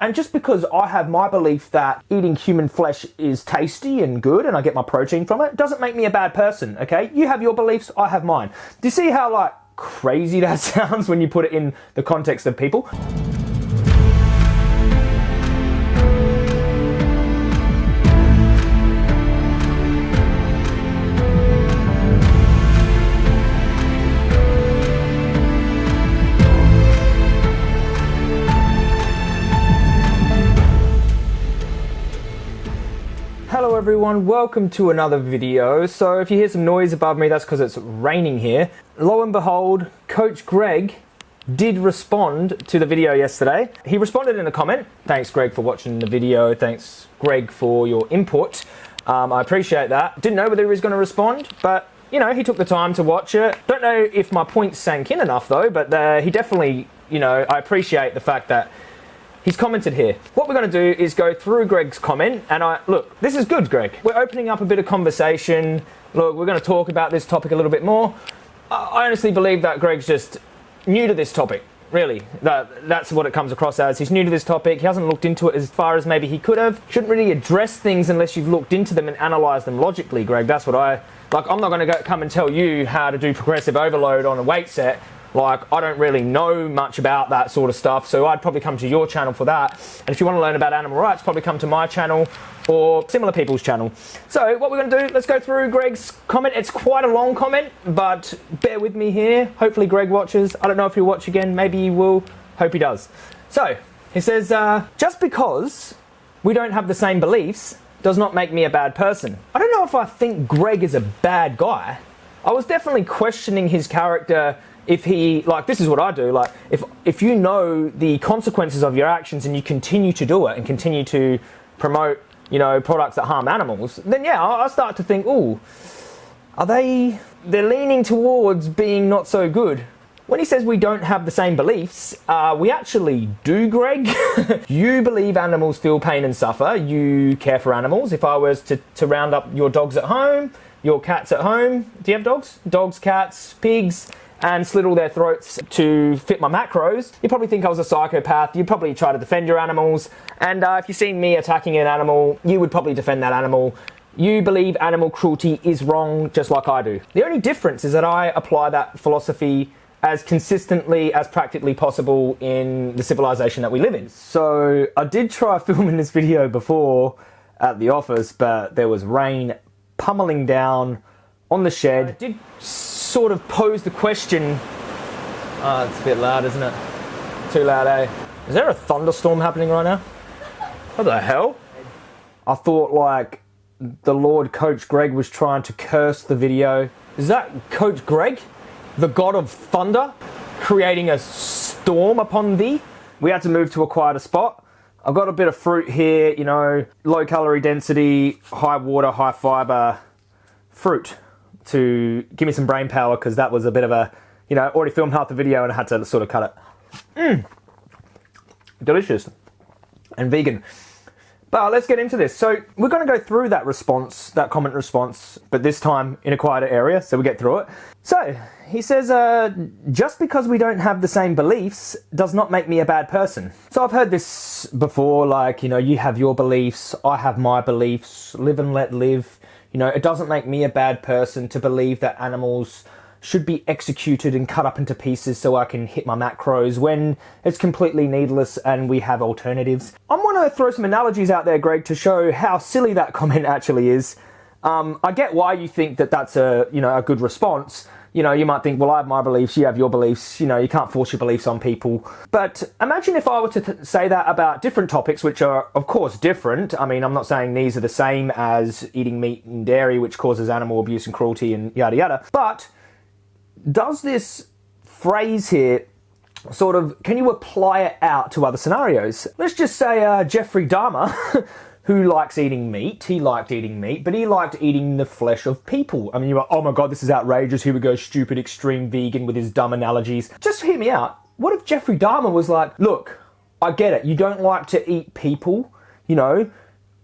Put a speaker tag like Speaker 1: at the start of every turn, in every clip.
Speaker 1: And just because I have my belief that eating human flesh is tasty and good and I get my protein from it, doesn't make me a bad person, okay? You have your beliefs, I have mine. Do you see how, like, crazy that sounds when you put it in the context of people? Everyone, welcome to another video. So if you hear some noise above me, that's because it's raining here. Lo and behold, Coach Greg did respond to the video yesterday. He responded in a comment. Thanks Greg for watching the video. Thanks Greg for your input. Um, I appreciate that. Didn't know whether he was going to respond, but you know, he took the time to watch it. Don't know if my points sank in enough though, but uh, he definitely, you know, I appreciate the fact that He's commented here. What we're going to do is go through Greg's comment, and I look, this is good, Greg. We're opening up a bit of conversation. Look, we're going to talk about this topic a little bit more. I honestly believe that Greg's just new to this topic. Really, that, that's what it comes across as. He's new to this topic. He hasn't looked into it as far as maybe he could have. Shouldn't really address things unless you've looked into them and analysed them logically, Greg. That's what I like. I'm not going to come and tell you how to do progressive overload on a weight set like, I don't really know much about that sort of stuff, so I'd probably come to your channel for that. And if you want to learn about animal rights, probably come to my channel or similar people's channel. So what we're going to do, let's go through Greg's comment. It's quite a long comment, but bear with me here. Hopefully Greg watches. I don't know if he'll watch again. Maybe he will. Hope he does. So he says, uh, just because we don't have the same beliefs does not make me a bad person. I don't know if I think Greg is a bad guy. I was definitely questioning his character if he like this is what I do like if if you know the consequences of your actions and you continue to do it and continue to promote you know products that harm animals then yeah I, I start to think oh are they they're leaning towards being not so good when he says we don't have the same beliefs, uh, we actually do, Greg. you believe animals feel pain and suffer. You care for animals. If I was to, to round up your dogs at home, your cats at home, do you have dogs? Dogs, cats, pigs, and slit all their throats to fit my macros, you probably think I was a psychopath. You'd probably try to defend your animals. And uh, if you've seen me attacking an animal, you would probably defend that animal. You believe animal cruelty is wrong just like I do. The only difference is that I apply that philosophy as consistently as practically possible in the civilization that we live in. So I did try filming this video before at the office, but there was rain pummeling down on the shed. I did sort of pose the question. Oh, it's a bit loud, isn't it? Too loud, eh? Is there a thunderstorm happening right now? What the hell? I thought like the Lord Coach Greg was trying to curse the video. Is that Coach Greg? The god of thunder? Creating a storm upon thee? We had to move to a quieter spot. I've got a bit of fruit here, you know, low calorie density, high water, high fiber fruit to give me some brain power because that was a bit of a, you know, already filmed half the video and I had to sort of cut it. Mmm. Delicious. And vegan. But let's get into this. So we're going to go through that response, that comment response, but this time in a quieter area, so we get through it. So he says, uh, just because we don't have the same beliefs does not make me a bad person. So I've heard this before, like, you know, you have your beliefs, I have my beliefs, live and let live. You know, it doesn't make me a bad person to believe that animals should be executed and cut up into pieces so I can hit my macros when it's completely needless and we have alternatives. I'm to throw some analogies out there, Greg, to show how silly that comment actually is. Um, I get why you think that that's a you know a good response, you know, you might think, well, I have my beliefs, you have your beliefs, you know, you can't force your beliefs on people. But imagine if I were to th- say that about different topics, which are, of course, different. I mean, I'm not saying these are the same as eating meat and dairy, which causes animal abuse and cruelty and yada yada. But does this phrase here sort of, can you apply it out to other scenarios? Let's just say uh, Jeffrey Dahmer. who likes eating meat. He liked eating meat, but he liked eating the flesh of people. I mean, you're like, oh my god, this is outrageous. Here we go, stupid extreme vegan with his dumb analogies. Just hear me out. What if Jeffrey Dahmer was like, look, I get it. You don't like to eat people, you know,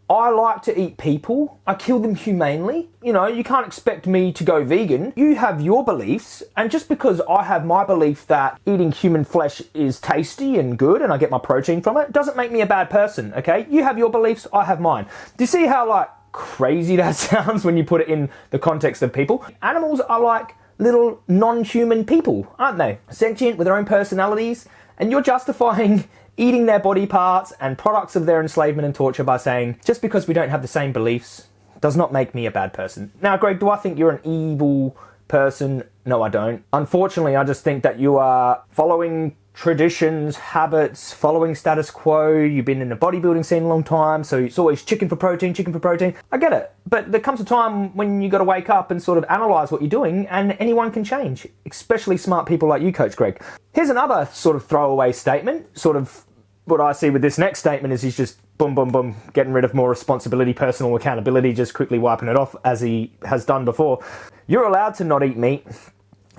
Speaker 1: I like to eat people. I kill them humanely. You know, you can't expect me to go vegan. You have your beliefs, and just because I have my belief that eating human flesh is tasty and good and I get my protein from it, doesn't make me a bad person, okay? You have your beliefs, I have mine. Do you see how, like, crazy that sounds when you put it in the context of people? Animals are like little non human people, aren't they? Sentient with their own personalities, and you're justifying eating their body parts and products of their enslavement and torture by saying, just because we don't have the same beliefs does not make me a bad person. Now, Greg, do I think you're an evil person? No, I don't. Unfortunately, I just think that you are following traditions, habits, following status quo. You've been in the bodybuilding scene a long time, so it's always chicken for protein, chicken for protein. I get it. But there comes a time when you got to wake up and sort of analyze what you're doing, and anyone can change, especially smart people like you, Coach Greg. Here's another sort of throwaway statement, sort of what I see with this next statement is he's just boom, boom, boom, getting rid of more responsibility, personal accountability, just quickly wiping it off as he has done before. You're allowed to not eat meat,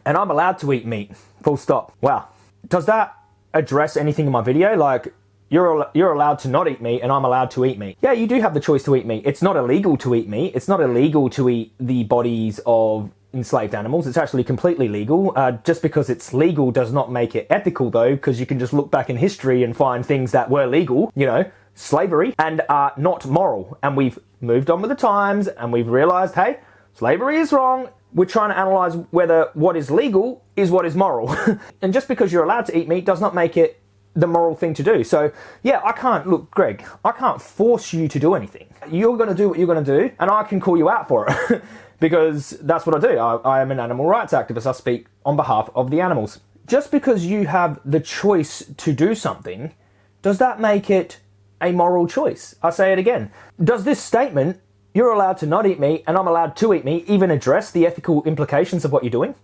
Speaker 1: and I'm allowed to eat meat. Full stop. Wow does that address anything in my video? Like, you're, you're allowed to not eat meat and I'm allowed to eat meat. Yeah, you do have the choice to eat meat. It's not illegal to eat meat. It's not illegal to eat the bodies of enslaved animals. It's actually completely legal. Uh, just because it's legal does not make it ethical, though, because you can just look back in history and find things that were legal, you know, slavery, and are not moral. And we've moved on with the times and we've realized, hey, slavery is wrong we're trying to analyze whether what is legal is what is moral. and just because you're allowed to eat meat does not make it the moral thing to do. So, yeah, I can't, look, Greg, I can't force you to do anything. You're going to do what you're going to do, and I can call you out for it because that's what I do. I, I am an animal rights activist. I speak on behalf of the animals. Just because you have the choice to do something, does that make it a moral choice? I say it again. Does this statement you're allowed to not eat meat and I'm allowed to eat meat, even address the ethical implications of what you're doing?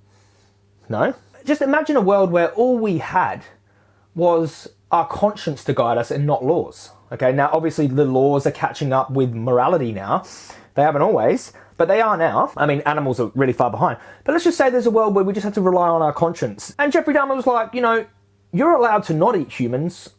Speaker 1: No. Just imagine a world where all we had was our conscience to guide us and not laws. Okay, now obviously the laws are catching up with morality now. They haven't always, but they are now. I mean, animals are really far behind. But let's just say there's a world where we just have to rely on our conscience. And Jeffrey Dahmer was like, you know, you're allowed to not eat humans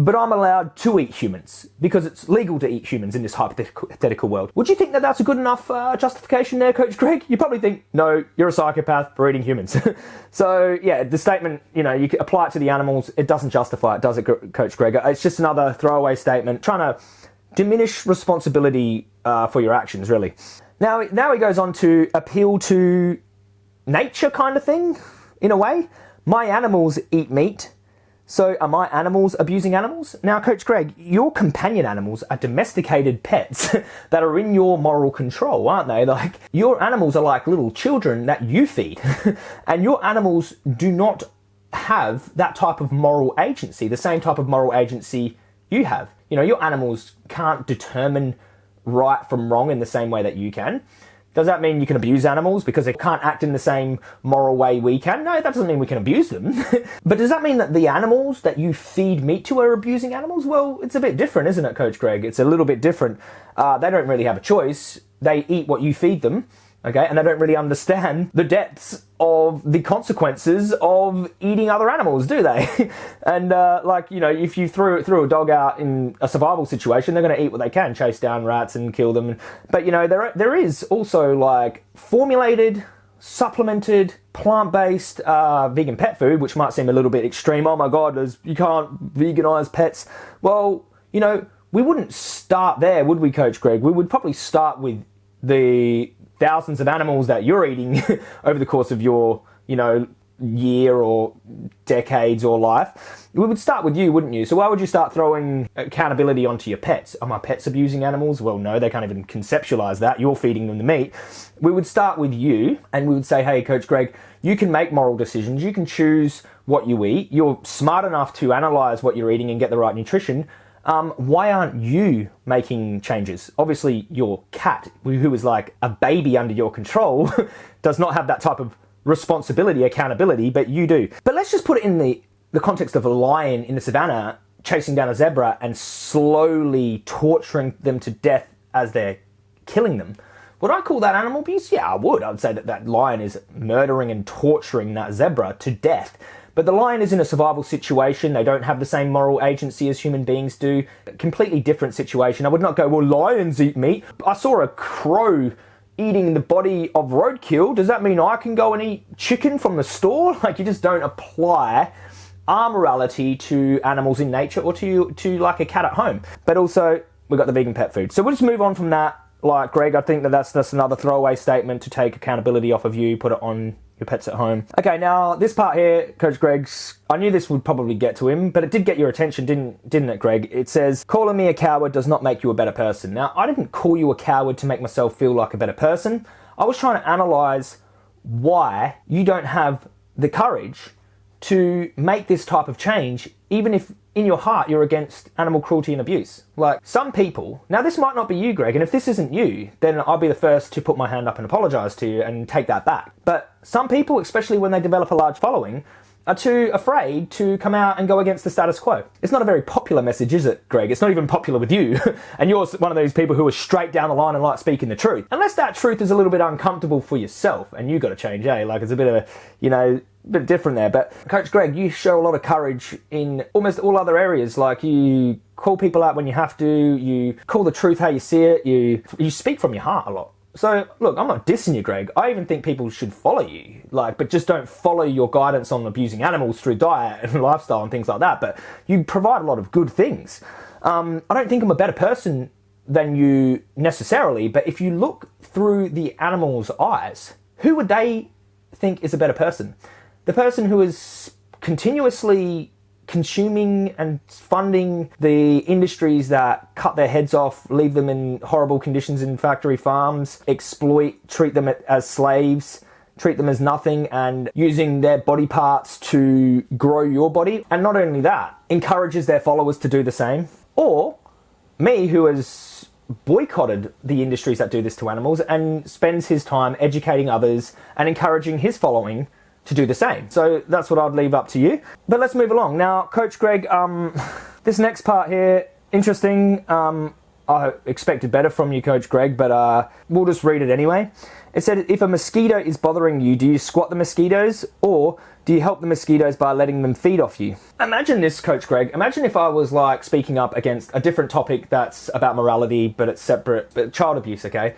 Speaker 1: but I'm allowed to eat humans because it's legal to eat humans in this hypothetical world. Would you think that that's a good enough uh, justification there, Coach Greg? You probably think, no, you're a psychopath for eating humans. so, yeah, the statement, you know, you can apply it to the animals. It doesn't justify it, does it, Coach Greg? It's just another throwaway statement trying to diminish responsibility uh, for your actions, really. Now, now he goes on to appeal to nature kind of thing, in a way. My animals eat meat so are my animals abusing animals? Now, Coach Greg, your companion animals are domesticated pets that are in your moral control, aren't they? Like, your animals are like little children that you feed. and your animals do not have that type of moral agency, the same type of moral agency you have. You know, your animals can't determine right from wrong in the same way that you can. Does that mean you can abuse animals because they can't act in the same moral way we can? No, that doesn't mean we can abuse them. but does that mean that the animals that you feed meat to are abusing animals? Well, it's a bit different, isn't it, Coach Greg? It's a little bit different. Uh, they don't really have a choice. They eat what you feed them okay? And they don't really understand the depths of the consequences of eating other animals, do they? and uh, like you know, if you threw threw a dog out in a survival situation, they're going to eat what they can, chase down rats and kill them. But you know, there there is also like formulated. Supplemented, plant-based, uh, vegan pet food, which might seem a little bit extreme. Oh my god, you can't veganize pets. Well, you know, we wouldn't start there, would we, Coach Greg? We would probably start with the thousands of animals that you're eating over the course of your, you know, year or decades or life. We would start with you, wouldn't you? So why would you start throwing accountability onto your pets? Are my pets abusing animals? Well, no, they can't even conceptualize that. You're feeding them the meat. We would start with you and we would say, hey, Coach Greg, you can make moral decisions. You can choose what you eat. You're smart enough to analyze what you're eating and get the right nutrition. Um, why aren't you making changes? Obviously, your cat, who is like a baby under your control, does not have that type of responsibility, accountability, but you do. But let's just put it in the, the context of a lion in the savannah chasing down a zebra and slowly torturing them to death as they're killing them. Would I call that animal abuse? Yeah, I would. I would say that that lion is murdering and torturing that zebra to death. But the lion is in a survival situation. They don't have the same moral agency as human beings do. Completely different situation. I would not go, well, lions eat meat. I saw a crow eating the body of roadkill. Does that mean I can go and eat chicken from the store? Like, you just don't apply our morality to animals in nature or to, to like a cat at home. But also, we've got the vegan pet food. So we'll just move on from that. Like, Greg, I think that that's, that's another throwaway statement to take accountability off of you, put it on your pets at home. Okay, now this part here, Coach Greg's, I knew this would probably get to him, but it did get your attention, didn't didn't it, Greg? It says, calling me a coward does not make you a better person. Now, I didn't call you a coward to make myself feel like a better person. I was trying to analyze why you don't have the courage to make this type of change, even if in your heart you're against animal cruelty and abuse. Like some people, now this might not be you, Greg, and if this isn't you, then I'll be the first to put my hand up and apologize to you and take that back. But some people, especially when they develop a large following, are too afraid to come out and go against the status quo. It's not a very popular message, is it, Greg? It's not even popular with you. and you're one of those people who are straight down the line and like speaking the truth. Unless that truth is a little bit uncomfortable for yourself and you've got to change, eh? Like it's a bit of a, you know, bit different there. But Coach Greg, you show a lot of courage in almost all other areas. Like you call people out when you have to, you call the truth how you see it, you you speak from your heart a lot. So look, I'm not dissing you, Greg. I even think people should follow you, like, but just don't follow your guidance on abusing animals through diet and lifestyle and things like that. But you provide a lot of good things. Um, I don't think I'm a better person than you necessarily, but if you look through the animal's eyes, who would they think is a better person? the person who is continuously consuming and funding the industries that cut their heads off, leave them in horrible conditions in factory farms, exploit, treat them as slaves, treat them as nothing, and using their body parts to grow your body. And not only that, encourages their followers to do the same. Or me, who has boycotted the industries that do this to animals and spends his time educating others and encouraging his following to do the same. So that's what I'd leave up to you. But let's move along. Now, Coach Greg, um, this next part here, interesting. Um, I expected better from you, Coach Greg, but uh, we'll just read it anyway. It said, if a mosquito is bothering you, do you squat the mosquitoes or do you help the mosquitoes by letting them feed off you? Imagine this, Coach Greg. Imagine if I was like speaking up against a different topic that's about morality, but it's separate, but child abuse, okay?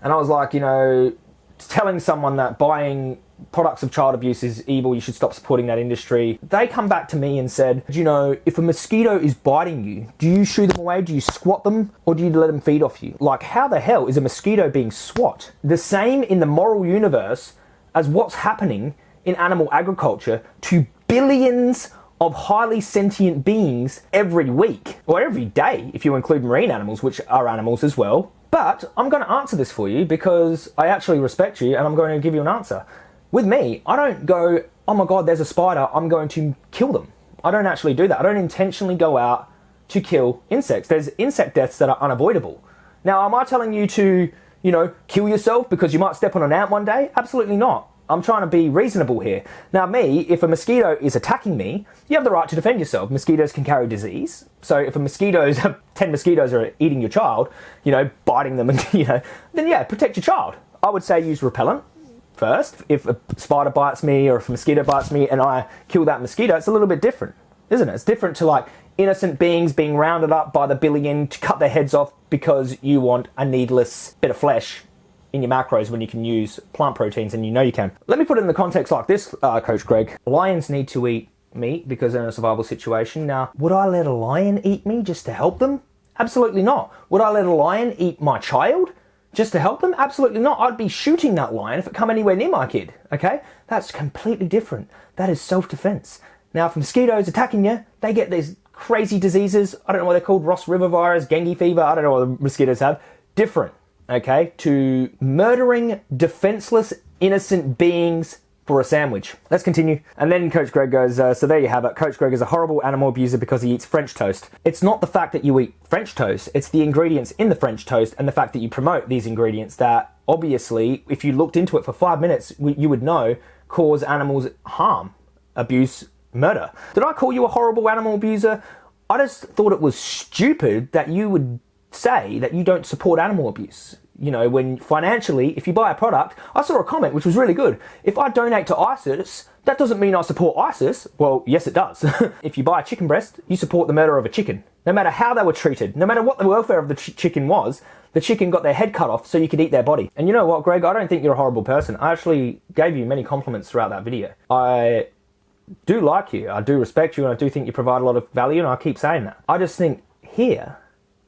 Speaker 1: And I was like, you know, telling someone that buying products of child abuse is evil, you should stop supporting that industry. They come back to me and said, you know, if a mosquito is biting you, do you shoo them away? Do you squat them? Or do you let them feed off you? Like, how the hell is a mosquito being swat? The same in the moral universe as what's happening in animal agriculture to billions of highly sentient beings every week, or every day, if you include marine animals, which are animals as well. But I'm going to answer this for you because I actually respect you and I'm going to give you an answer. With me, I don't go, oh my god, there's a spider, I'm going to kill them. I don't actually do that. I don't intentionally go out to kill insects. There's insect deaths that are unavoidable. Now, am I telling you to, you know, kill yourself because you might step on an ant one day? Absolutely not. I'm trying to be reasonable here. Now, me, if a mosquito is attacking me, you have the right to defend yourself. Mosquitoes can carry disease. So if a mosquitoes, 10 mosquitoes are eating your child, you know, biting them, and, you know, then yeah, protect your child. I would say use repellent first. If a spider bites me or if a mosquito bites me and I kill that mosquito, it's a little bit different, isn't it? It's different to like innocent beings being rounded up by the billion to cut their heads off because you want a needless bit of flesh in your macros when you can use plant proteins and you know you can. Let me put it in the context like this, uh, Coach Greg. Lions need to eat meat because they're in a survival situation. Now, would I let a lion eat me just to help them? Absolutely not. Would I let a lion eat my child? Just to help them? Absolutely not. I'd be shooting that lion if it come anywhere near my kid. Okay, that's completely different. That is self-defense. Now, if mosquitoes attacking you, they get these crazy diseases. I don't know what they're called, Ross River virus, dengue fever. I don't know what the mosquitoes have. Different. Okay, to murdering defenseless, innocent beings for a sandwich. Let's continue. And then Coach Greg goes, uh, so there you have it. Coach Greg is a horrible animal abuser because he eats French toast. It's not the fact that you eat French toast, it's the ingredients in the French toast and the fact that you promote these ingredients that obviously, if you looked into it for five minutes, you would know cause animals harm, abuse, murder. Did I call you a horrible animal abuser? I just thought it was stupid that you would say that you don't support animal abuse. You know, when financially, if you buy a product, I saw a comment which was really good. If I donate to ISIS, that doesn't mean I support ISIS. Well, yes, it does. if you buy a chicken breast, you support the murder of a chicken. No matter how they were treated, no matter what the welfare of the ch chicken was, the chicken got their head cut off so you could eat their body. And you know what, Greg? I don't think you're a horrible person. I actually gave you many compliments throughout that video. I do like you, I do respect you, and I do think you provide a lot of value, and I keep saying that. I just think here,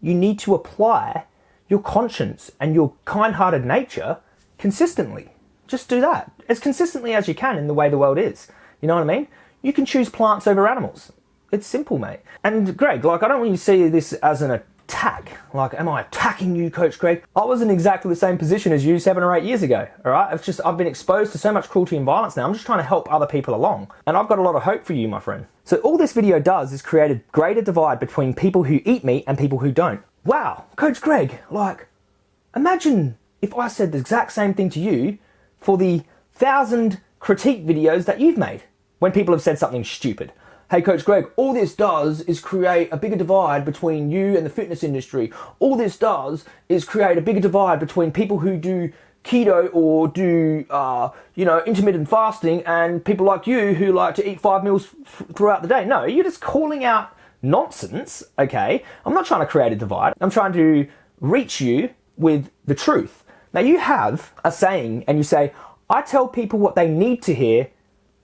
Speaker 1: you need to apply your conscience and your kind-hearted nature consistently. Just do that as consistently as you can in the way the world is. You know what I mean? You can choose plants over animals. It's simple, mate. And Greg, like, I don't want you to see this as an attack. Like, am I attacking you, Coach Greg? I was in exactly the same position as you seven or eight years ago, all right? It's just, I've been exposed to so much cruelty and violence now. I'm just trying to help other people along. And I've got a lot of hope for you, my friend. So all this video does is create a greater divide between people who eat meat and people who don't. Wow, Coach Greg, like, imagine if I said the exact same thing to you for the thousand critique videos that you've made when people have said something stupid. Hey, Coach Greg, all this does is create a bigger divide between you and the fitness industry. All this does is create a bigger divide between people who do keto or do, uh, you know, intermittent fasting and people like you who like to eat five meals throughout the day. No, you're just calling out nonsense, okay? I'm not trying to create a divide. I'm trying to reach you with the truth. Now, you have a saying and you say, I tell people what they need to hear,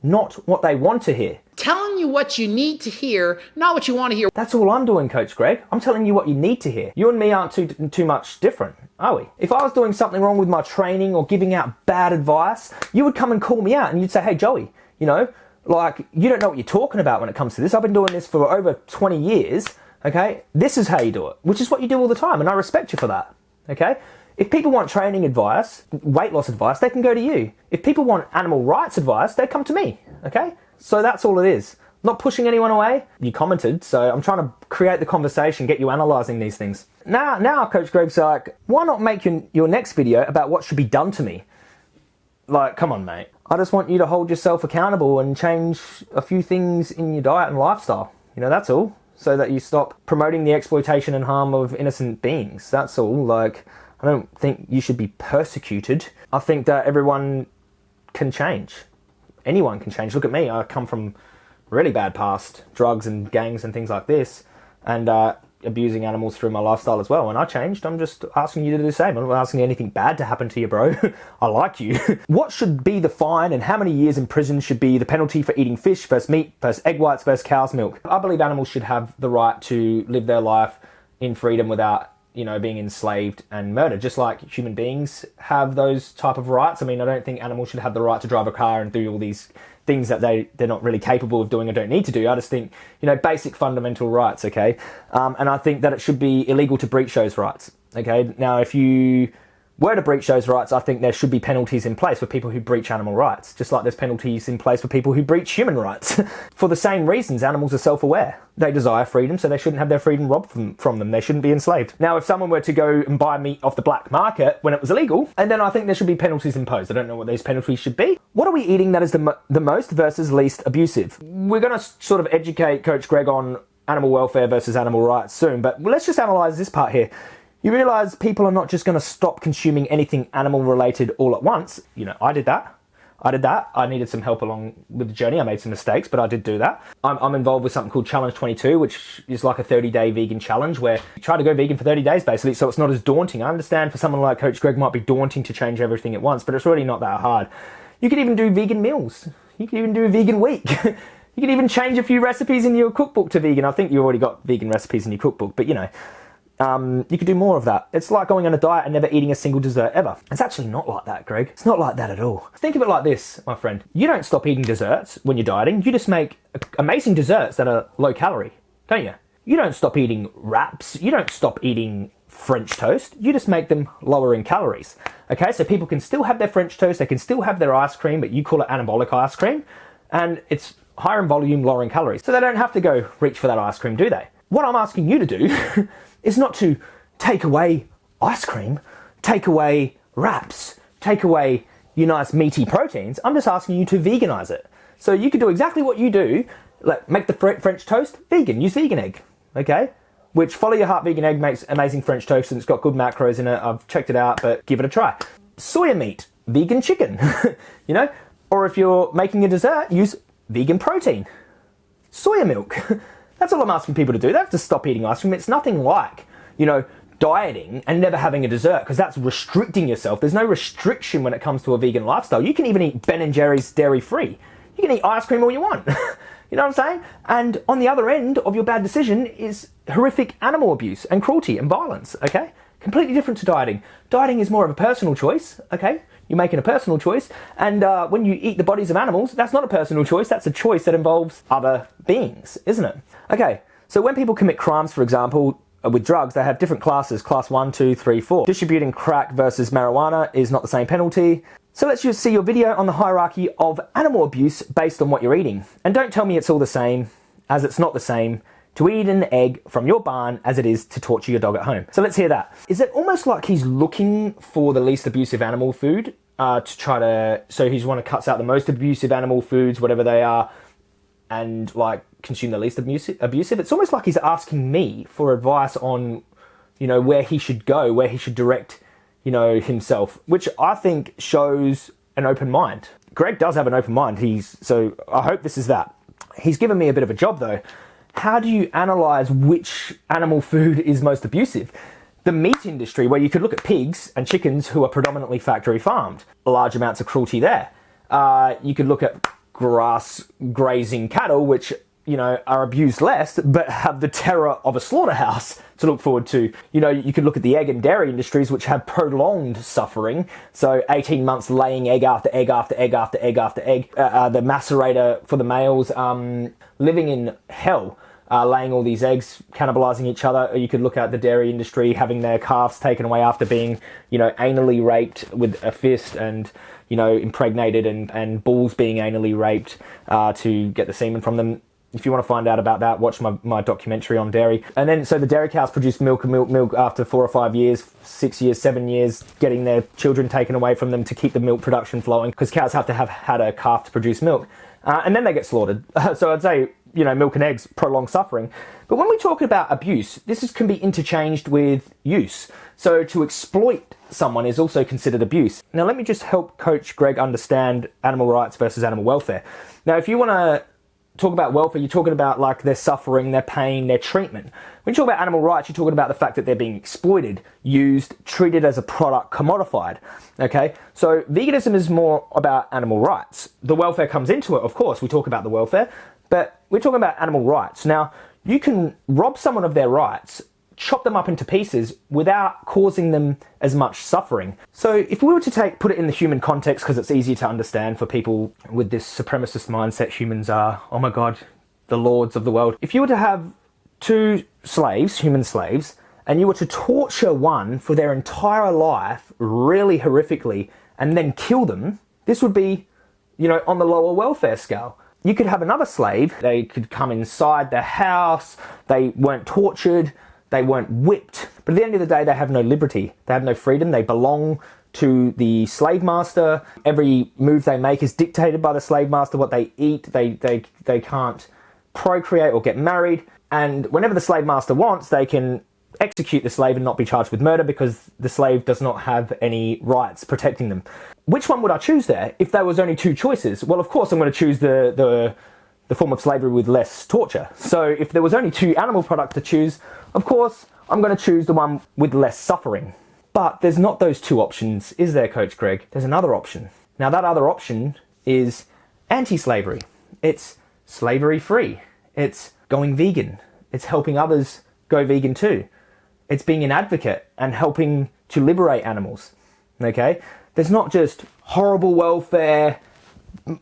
Speaker 1: not what they want to hear
Speaker 2: telling you what you need to hear, not what you want to hear.
Speaker 1: That's all I'm doing, Coach Greg. I'm telling you what you need to hear. You and me aren't too, too much different, are we? If I was doing something wrong with my training or giving out bad advice, you would come and call me out and you'd say, hey, Joey, you know, like, you don't know what you're talking about when it comes to this. I've been doing this for over 20 years, okay? This is how you do it, which is what you do all the time, and I respect you for that, okay? If people want training advice, weight loss advice, they can go to you. If people want animal rights advice, they come to me, okay? So that's all it is. Not pushing anyone away. You commented, so I'm trying to create the conversation, get you analyzing these things. Now, now, Coach Greg's like, why not make your, your next video about what should be done to me? Like, come on, mate. I just want you to hold yourself accountable and change a few things in your diet and lifestyle. You know, that's all. So that you stop promoting the exploitation and harm of innocent beings. That's all. Like, I don't think you should be persecuted. I think that everyone can change anyone can change. Look at me. I come from really bad past, drugs and gangs and things like this, and uh, abusing animals through my lifestyle as well. And I changed. I'm just asking you to do the same. I'm not asking anything bad to happen to you, bro. I like you. what should be the fine and how many years in prison should be the penalty for eating fish versus meat versus egg whites versus cow's milk? I believe animals should have the right to live their life in freedom without you know, being enslaved and murdered, just like human beings have those type of rights. I mean, I don't think animals should have the right to drive a car and do all these things that they, they're not really capable of doing or don't need to do. I just think, you know, basic fundamental rights, okay? Um, and I think that it should be illegal to breach those rights, okay? Now, if you were to breach those rights, I think there should be penalties in place for people who breach animal rights, just like there's penalties in place for people who breach human rights. for the same reasons, animals are self-aware. They desire freedom, so they shouldn't have their freedom robbed from, from them. They shouldn't be enslaved. Now, if someone were to go and buy meat off the black market when it was illegal, and then I think there should be penalties imposed. I don't know what those penalties should be. What are we eating that is the, mo the most versus least abusive? We're going to sort of educate Coach Greg on animal welfare versus animal rights soon, but let's just analyze this part here you realize people are not just going to stop consuming anything animal related all at once. You know, I did that. I did that. I needed some help along with the journey. I made some mistakes, but I did do that. I'm, I'm involved with something called Challenge 22, which is like a 30 day vegan challenge where you try to go vegan for 30 days basically, so it's not as daunting. I understand for someone like Coach Greg might be daunting to change everything at once, but it's really not that hard. You could even do vegan meals. You could even do a vegan week. you could even change a few recipes in your cookbook to vegan. I think you already got vegan recipes in your cookbook, but you know, um, you could do more of that. It's like going on a diet and never eating a single dessert ever. It's actually not like that, Greg. It's not like that at all. Think of it like this, my friend. You don't stop eating desserts when you're dieting. You just make amazing desserts that are low calorie, don't you? You don't stop eating wraps. You don't stop eating French toast. You just make them lower in calories. Okay, so people can still have their French toast. They can still have their ice cream, but you call it anabolic ice cream. And it's higher in volume, lower in calories. So they don't have to go reach for that ice cream, do they? What I'm asking you to do is not to take away ice cream, take away wraps, take away your nice meaty proteins. I'm just asking you to veganize it. So you could do exactly what you do, like make the French toast vegan, use vegan egg, okay? which Follow Your Heart Vegan Egg makes amazing French toast and it's got good macros in it. I've checked it out, but give it a try. Soya meat, vegan chicken, you know? Or if you're making a dessert, use vegan protein. Soya milk. That's all I'm asking people to do. They have to stop eating ice cream. It's nothing like, you know, dieting and never having a dessert because that's restricting yourself. There's no restriction when it comes to a vegan lifestyle. You can even eat Ben and Jerry's dairy free. You can eat ice cream all you want. you know what I'm saying? And on the other end of your bad decision is horrific animal abuse and cruelty and violence, okay? Completely different to dieting. Dieting is more of a personal choice, okay? You're making a personal choice. And uh, when you eat the bodies of animals, that's not a personal choice. That's a choice that involves other beings, isn't it? Okay, so when people commit crimes, for example, uh, with drugs, they have different classes, class one, two, three, four. Distributing crack versus marijuana is not the same penalty. So let's just see your video on the hierarchy of animal abuse based on what you're eating. And don't tell me it's all the same, as it's not the same to eat an egg from your barn as it is to torture your dog at home. So let's hear that. Is it almost like he's looking for the least abusive animal food uh, to try to, so he's want to cuts out the most abusive animal foods, whatever they are, and like consume the least abusive. It's almost like he's asking me for advice on, you know, where he should go, where he should direct, you know, himself, which I think shows an open mind. Greg does have an open mind. He's so I hope this is that. He's given me a bit of a job though. How do you analyze which animal food is most abusive? The meat industry, where you could look at pigs and chickens who are predominantly factory farmed, large amounts of cruelty there. Uh, you could look at grass grazing cattle, which you know, are abused less, but have the terror of a slaughterhouse to look forward to. You know, you could look at the egg and dairy industries, which have prolonged suffering. So 18 months laying egg after egg after egg after egg after egg. Uh, uh, the macerator for the males um, living in hell. Uh, laying all these eggs, cannibalizing each other. Or you could look at the dairy industry having their calves taken away after being, you know, anally raped with a fist and, you know, impregnated and, and bulls being anally raped uh, to get the semen from them if you want to find out about that, watch my, my documentary on dairy. And then, so the dairy cows produce milk and milk, milk after four or five years, six years, seven years, getting their children taken away from them to keep the milk production flowing, because cows have to have had a calf to produce milk. Uh, and then they get slaughtered. so I'd say, you know, milk and eggs, prolonged suffering. But when we talk about abuse, this is, can be interchanged with use. So to exploit someone is also considered abuse. Now, let me just help Coach Greg understand animal rights versus animal welfare. Now, if you want to talk about welfare, you're talking about like their suffering, their pain, their treatment. When you talk about animal rights, you're talking about the fact that they're being exploited, used, treated as a product, commodified. Okay, so veganism is more about animal rights. The welfare comes into it, of course. We talk about the welfare, but we're talking about animal rights. Now, you can rob someone of their rights chop them up into pieces without causing them as much suffering. So if we were to take put it in the human context because it's easier to understand for people with this supremacist mindset humans are oh my god the lords of the world. If you were to have two slaves, human slaves, and you were to torture one for their entire life really horrifically and then kill them, this would be you know on the lower welfare scale. You could have another slave, they could come inside the house, they weren't tortured, they weren't whipped. But at the end of the day, they have no liberty. They have no freedom. They belong to the slave master. Every move they make is dictated by the slave master. What they eat, they, they, they can't procreate or get married. And whenever the slave master wants, they can execute the slave and not be charged with murder because the slave does not have any rights protecting them. Which one would I choose there if there was only two choices? Well, of course, I'm going to choose the, the the form of slavery with less torture. So if there was only two animal products to choose, of course, I'm going to choose the one with less suffering. But there's not those two options, is there, Coach Greg? There's another option. Now, that other option is anti slavery. It's slavery free. It's going vegan. It's helping others go vegan too. It's being an advocate and helping to liberate animals. Okay? There's not just horrible welfare,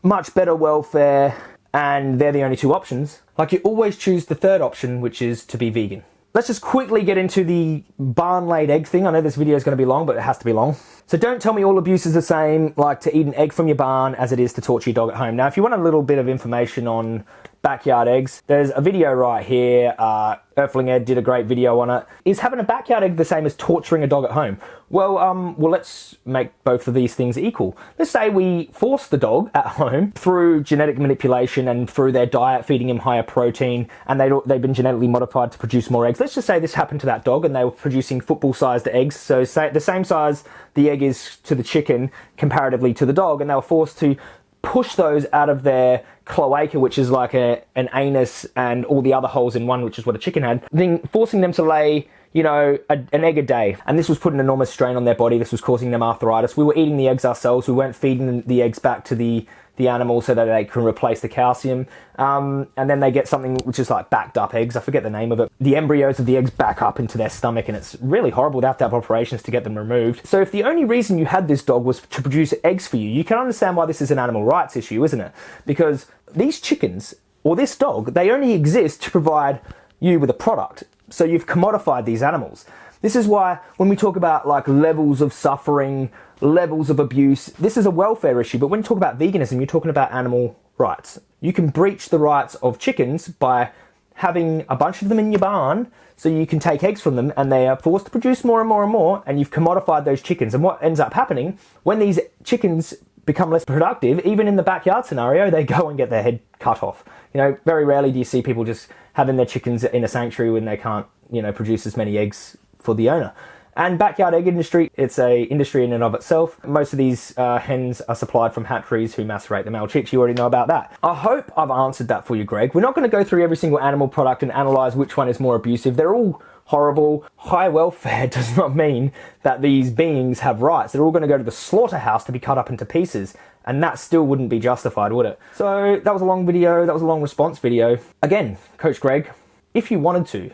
Speaker 1: much better welfare, and they're the only two options. Like you always choose the third option, which is to be vegan. Let's just quickly get into the barn laid egg thing. I know this video is going to be long, but it has to be long. So don't tell me all abuse is the same, like to eat an egg from your barn as it is to torture your dog at home. Now, if you want a little bit of information on backyard eggs. There's a video right here. Uh, Earthling Ed did a great video on it. Is having a backyard egg the same as torturing a dog at home? Well, um, well, let's make both of these things equal. Let's say we force the dog at home through genetic manipulation and through their diet, feeding him higher protein, and they, they've been genetically modified to produce more eggs. Let's just say this happened to that dog and they were producing football-sized eggs. So say the same size the egg is to the chicken comparatively to the dog, and they were forced to push those out of their cloaca, which is like a, an anus and all the other holes in one, which is what a chicken had, then forcing them to lay, you know, a, an egg a day. And this was putting enormous strain on their body. This was causing them arthritis. We were eating the eggs ourselves. We weren't feeding the eggs back to the the animal so that they can replace the calcium. Um, and then they get something which is like backed up eggs. I forget the name of it. The embryos of the eggs back up into their stomach, and it's really horrible. They have to have operations to get them removed. So if the only reason you had this dog was to produce eggs for you, you can understand why this is an animal rights issue, isn't it? Because these chickens or this dog, they only exist to provide you with a product. So you've commodified these animals. This is why when we talk about like levels of suffering, levels of abuse, this is a welfare issue. But when you talk about veganism, you're talking about animal rights. You can breach the rights of chickens by having a bunch of them in your barn so you can take eggs from them and they are forced to produce more and more and more and you've commodified those chickens. And what ends up happening when these chickens become less productive, even in the backyard scenario, they go and get their head cut off. You know, very rarely do you see people just having their chickens in a sanctuary when they can't, you know, produce as many eggs for the owner. And backyard egg industry, it's a industry in and of itself. Most of these uh, hens are supplied from hatcheries who macerate the male chicks. You already know about that. I hope I've answered that for you, Greg. We're not going to go through every single animal product and analyze which one is more abusive. They're all horrible. High welfare does not mean that these beings have rights. They're all going to go to the slaughterhouse to be cut up into pieces. And that still wouldn't be justified, would it? So that was a long video. That was a long response video. Again, Coach Greg, if you wanted to,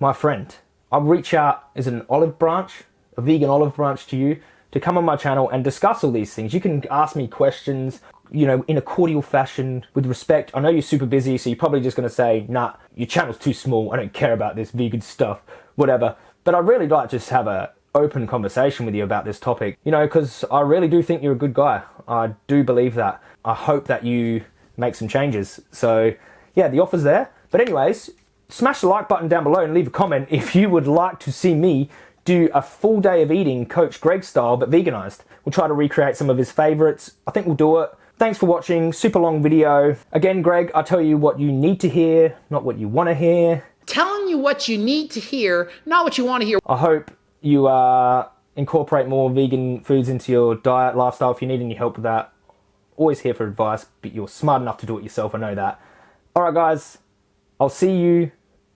Speaker 1: my friend, I'll reach out as an olive branch, a vegan olive branch to you to come on my channel and discuss all these things. You can ask me questions, you know, in a cordial fashion with respect. I know you're super busy, so you're probably just going to say, nah, your channel's too small. I don't care about this vegan stuff, whatever. But I'd really like to just have a open conversation with you about this topic, you know, because I really do think you're a good guy. I do believe that. I hope that you make some changes. So yeah, the offer's there. But anyways, smash the like button down below and leave a comment if you would like to see me do a full day of eating Coach Greg style but veganized. We'll try to recreate some of his favorites. I think we'll do it. Thanks for watching, super long video. Again, Greg, I tell you what you need to hear, not what you want to hear.
Speaker 2: Telling you what you need to hear, not what you want to hear.
Speaker 1: I hope you uh, incorporate more vegan foods into your diet, lifestyle. If you need any help with that, always here for advice, but you're smart enough to do it yourself, I know that. All right, guys, I'll see you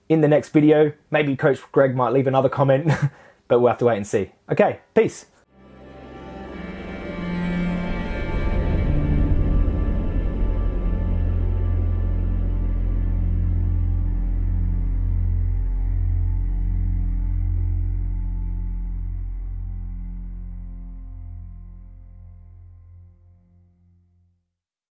Speaker 1: in the next video. Maybe Coach Greg might leave another comment, but we'll have to wait and see. Okay, peace.